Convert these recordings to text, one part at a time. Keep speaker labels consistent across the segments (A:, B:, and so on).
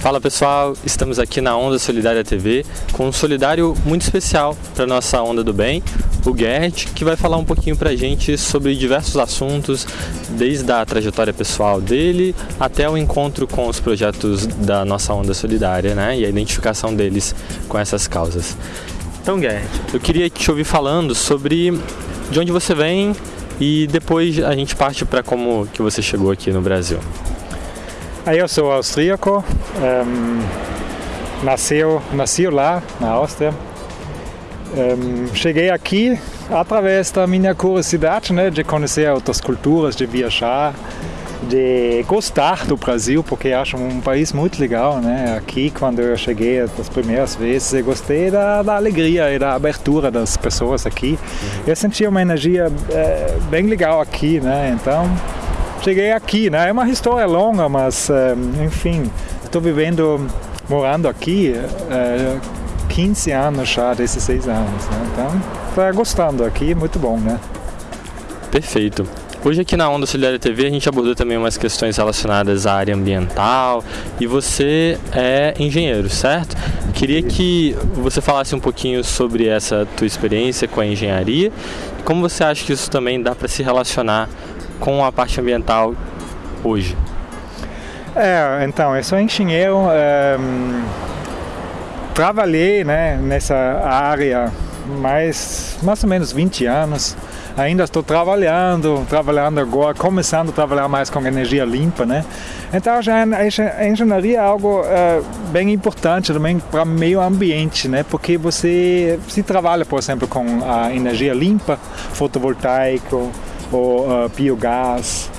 A: Fala pessoal, estamos aqui na Onda Solidária TV com um solidário muito especial para nossa Onda do Bem, o Gert, que vai falar um pouquinho para a gente sobre diversos assuntos, desde a trajetória pessoal dele até o encontro com os projetos da nossa Onda Solidária né, e a identificação deles com essas causas. Então, Gert, eu queria te ouvir falando sobre de onde você vem e depois a gente parte para como que você chegou aqui no Brasil.
B: Eu sou austríaco, um, nasceu, nasci lá na Áustria. Um, cheguei aqui através da minha curiosidade né, de conhecer outras culturas, de viajar, de gostar do Brasil, porque acho um país muito legal. Né? Aqui, quando eu cheguei as primeiras vezes, eu gostei da, da alegria e da abertura das pessoas aqui. Eu senti uma energia é, bem legal aqui, né? então cheguei aqui, né? É uma história longa, mas eh, enfim, estou vivendo, morando aqui é, 15 anos já, 16 anos, né? Então, estou gostando aqui, muito bom, né?
A: Perfeito. Hoje aqui na Onda Solidária TV a gente abordou também umas questões relacionadas à área ambiental e você é engenheiro, certo? Queria que você falasse um pouquinho sobre essa tua experiência com a engenharia e como você acha que isso também dá para se relacionar com a parte ambiental hoje?
B: É, então, eu sou engenheiro, é, trabalhei né, nessa área mais, mais ou menos 20 anos. Ainda estou trabalhando, trabalhando agora, começando a trabalhar mais com energia limpa, né? Então já a engenharia é algo é, bem importante também para o meio ambiente, né? Porque você se trabalha, por exemplo, com a energia limpa, fotovoltaico, ou uh, biogás,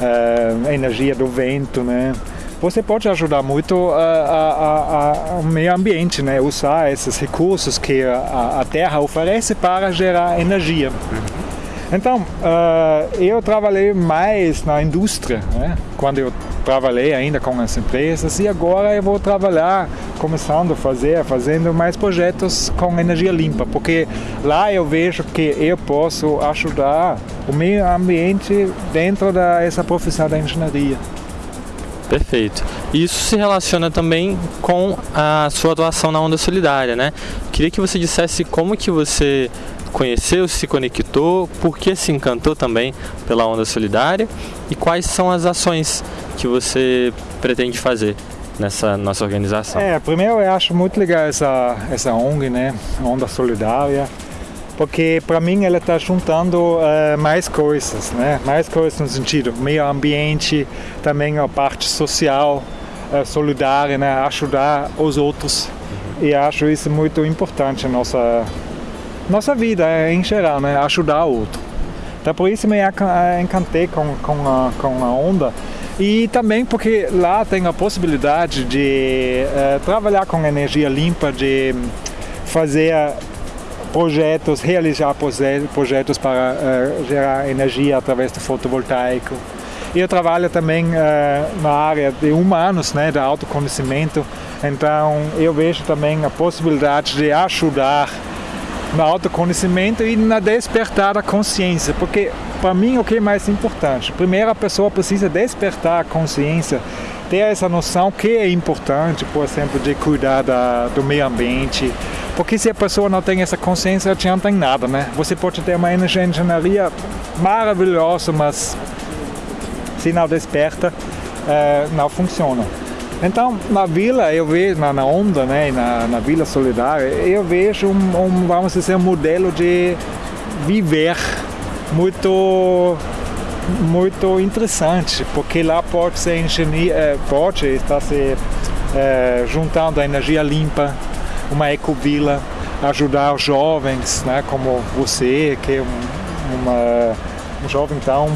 B: uh, energia do vento, né? Você pode ajudar muito o meio ambiente, né? Usar esses recursos que a, a Terra oferece para gerar energia. Então, uh, eu trabalhei mais na indústria, né? quando eu trabalhei ainda com as empresas e agora eu vou trabalhar começando a fazer, fazendo mais projetos com energia limpa, porque lá eu vejo que eu posso ajudar o meio ambiente dentro dessa profissão da engenharia.
A: Perfeito. Isso se relaciona também com a sua atuação na Onda Solidária, né? Queria que você dissesse como que você conheceu, se conectou, por que se encantou também pela Onda Solidária e quais são as ações que você pretende fazer nessa nossa organização?
B: É, primeiro eu acho muito legal essa, essa ONG, né? Onda Solidária, porque para mim ela está juntando uh, mais coisas, né? Mais coisas no sentido meio ambiente, também a parte social, uh, solidária, né? Ajudar os outros. E acho isso muito importante nossa nossa vida em geral, né? Ajudar o outro. Então por isso me encantei com, com, a, com a onda e também porque lá tem a possibilidade de uh, trabalhar com energia limpa, de fazer projetos, realizar projetos para uh, gerar energia através do fotovoltaico. Eu trabalho também uh, na área de humanos, né, de autoconhecimento, então eu vejo também a possibilidade de ajudar no autoconhecimento e na despertar da consciência, porque para mim o que é mais importante? Primeiro a pessoa precisa despertar a consciência, ter essa noção que é importante, por exemplo, de cuidar da, do meio ambiente, porque se a pessoa não tem essa consciência, adianta em nada, né? Você pode ter uma engenharia maravilhosa, mas se não desperta, é, não funciona. Então, na vila, eu vejo, na, na onda, né, na, na Vila Solidária, eu vejo um, um, vamos dizer, um modelo de viver muito muito interessante, porque lá pode ser engenharia, eh, pode estar se é, juntando a energia limpa, uma ecovila, ajudar os jovens, né, como você, que é um, uma, um jovem tão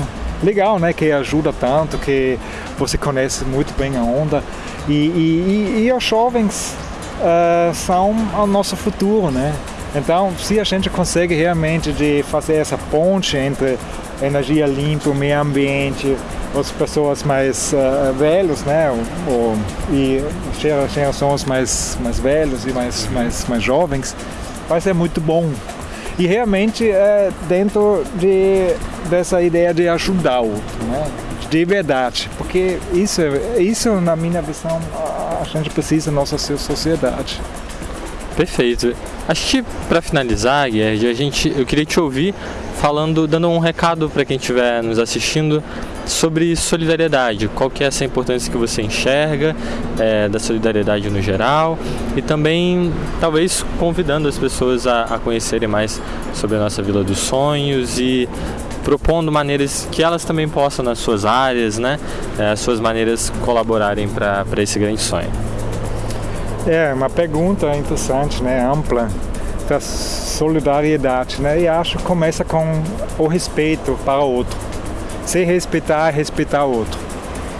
B: legal, né, que ajuda tanto, que você conhece muito bem a onda. E, e, e os jovens uh, são o nosso futuro, né? Então, se a gente consegue realmente de fazer essa ponte entre energia limpa, o meio ambiente, as pessoas mais uh, velhos, né, o, e gerações mais mais velhos e mais mais mais jovens, vai ser muito bom. E realmente é dentro de dessa ideia de ajudar o outro, né? De verdade, porque isso, isso na minha visão a gente precisa nossa sociedade.
A: Perfeito. Acho que para finalizar, Gerd, a gente, eu queria te ouvir falando, dando um recado para quem estiver nos assistindo sobre solidariedade. Qual que é essa importância que você enxerga é, da solidariedade no geral e também talvez convidando as pessoas a, a conhecerem mais sobre a nossa Vila dos Sonhos e propondo maneiras que elas também possam nas suas áreas, né, é, as suas maneiras colaborarem para esse grande sonho.
B: É uma pergunta interessante, né, ampla da solidariedade, né? E acho que começa com o respeito para o outro. Se respeitar, respeitar o outro.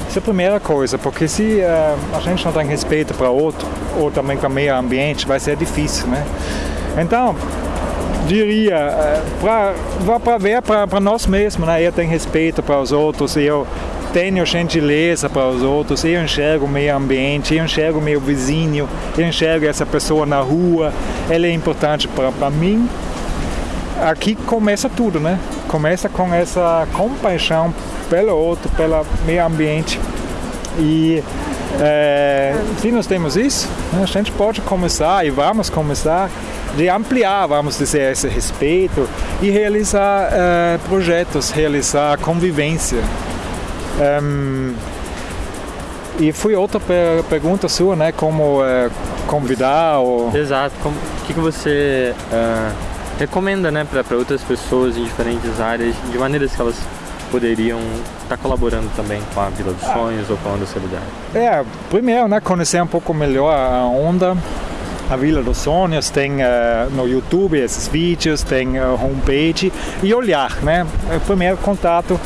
B: Essa é a primeira coisa, porque se uh, a gente não tem respeito para o outro, ou também para o meio ambiente, vai ser difícil, né? Então, diria, uh, para ver para nós mesmos, né? Eu tenho respeito para os outros, eu tenho gentileza para os outros, eu enxergo o meio ambiente, eu enxergo meu vizinho, eu enxergo essa pessoa na rua, ela é importante para mim. Aqui começa tudo, né? Começa com essa compaixão pelo outro, pelo meio ambiente. E é, se nós temos isso, né, a gente pode começar e vamos começar de ampliar, vamos dizer, esse respeito e realizar é, projetos, realizar convivência. E foi outra per pergunta sua, né? Como uh, convidar ou...
A: Exato. O que, que você uh, recomenda, né? Para outras pessoas em diferentes áreas, de maneiras que elas poderiam estar tá colaborando também com a Vila dos Sonhos ou com a Onda Solidária?
B: É, primeiro, né? Conhecer um pouco melhor a Onda. A Vila dos Sonhos tem uh, no YouTube esses vídeos, tem uh, homepage e olhar, né? Primeiro contato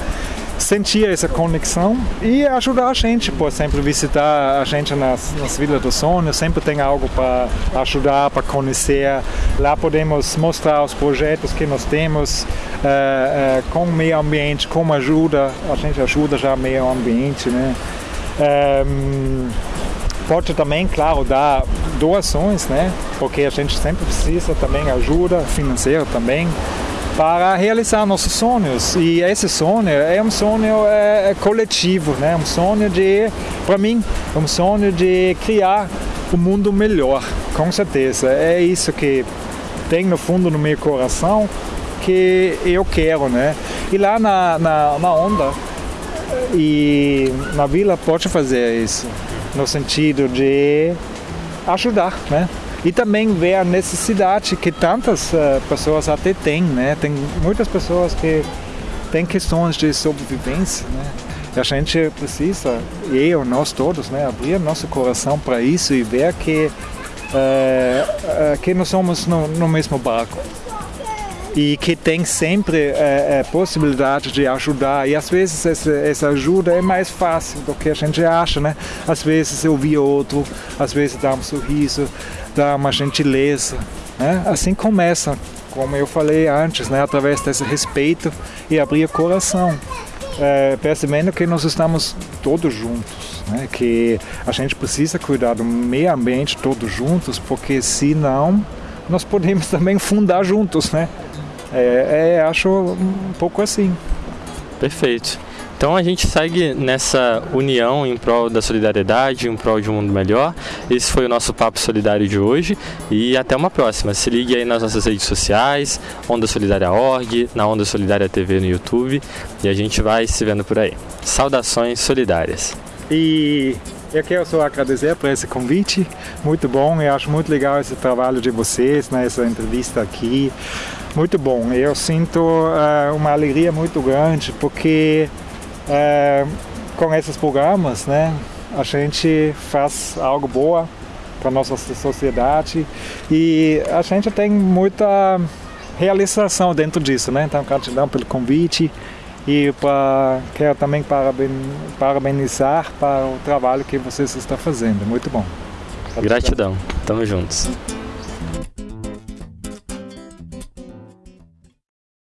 B: sentir essa conexão e ajudar a gente, por exemplo, visitar a gente nas, nas Vilas do Sonho, sempre tem algo para ajudar, para conhecer. Lá podemos mostrar os projetos que nós temos uh, uh, com o meio ambiente, como ajuda, a gente ajuda já o meio ambiente, né? Um, pode também, claro, dar doações, né? Porque a gente sempre precisa também ajuda financeira também para realizar nossos sonhos. E esse sonho é um sonho é, é coletivo, né? um sonho de, para mim, é um sonho de criar um mundo melhor, com certeza. É isso que tem no fundo no meu coração que eu quero, né? E lá na, na, na onda e na vila pode fazer isso, no sentido de ajudar, né? E também ver a necessidade que tantas uh, pessoas até têm, né? Tem muitas pessoas que têm questões de sobrevivência, né? E a gente precisa, eu, nós todos, né, abrir nosso coração para isso e ver que, uh, uh, que nós somos no, no mesmo barco e que tem sempre é, possibilidade de ajudar e às vezes essa, essa, ajuda é mais fácil do que a gente acha, né? Às vezes ouvir outro, às vezes dar um sorriso, dar uma gentileza, né? Assim começa, como eu falei antes, né? Através desse respeito e abrir o coração. É, percebendo que nós estamos todos juntos, né? que a gente precisa cuidar do meio ambiente todos juntos, porque senão nós podemos também fundar juntos, né? É, é, acho um pouco assim.
A: Perfeito. Então a gente segue nessa união em prol da solidariedade, em prol de um mundo melhor. Esse foi o nosso Papo Solidário de hoje e até uma próxima. Se ligue aí nas nossas redes sociais, Onda Solidária Org, na Onda Solidária TV no YouTube e a gente vai se vendo por aí. Saudações solidárias.
B: E eu quero só agradecer por esse convite, muito bom, eu acho muito legal esse trabalho de vocês, né, entrevista aqui muito bom. Eu sinto uh, uma alegria muito grande porque uh, com esses programas, né, a gente faz algo boa para nossa sociedade e a gente tem muita realização dentro disso, né? Então, gratidão pelo convite e pra, quero também paraben, parabenizar para o trabalho que vocês estão fazendo. Muito bom.
A: Gratidão. Gratidão. Tamo juntos.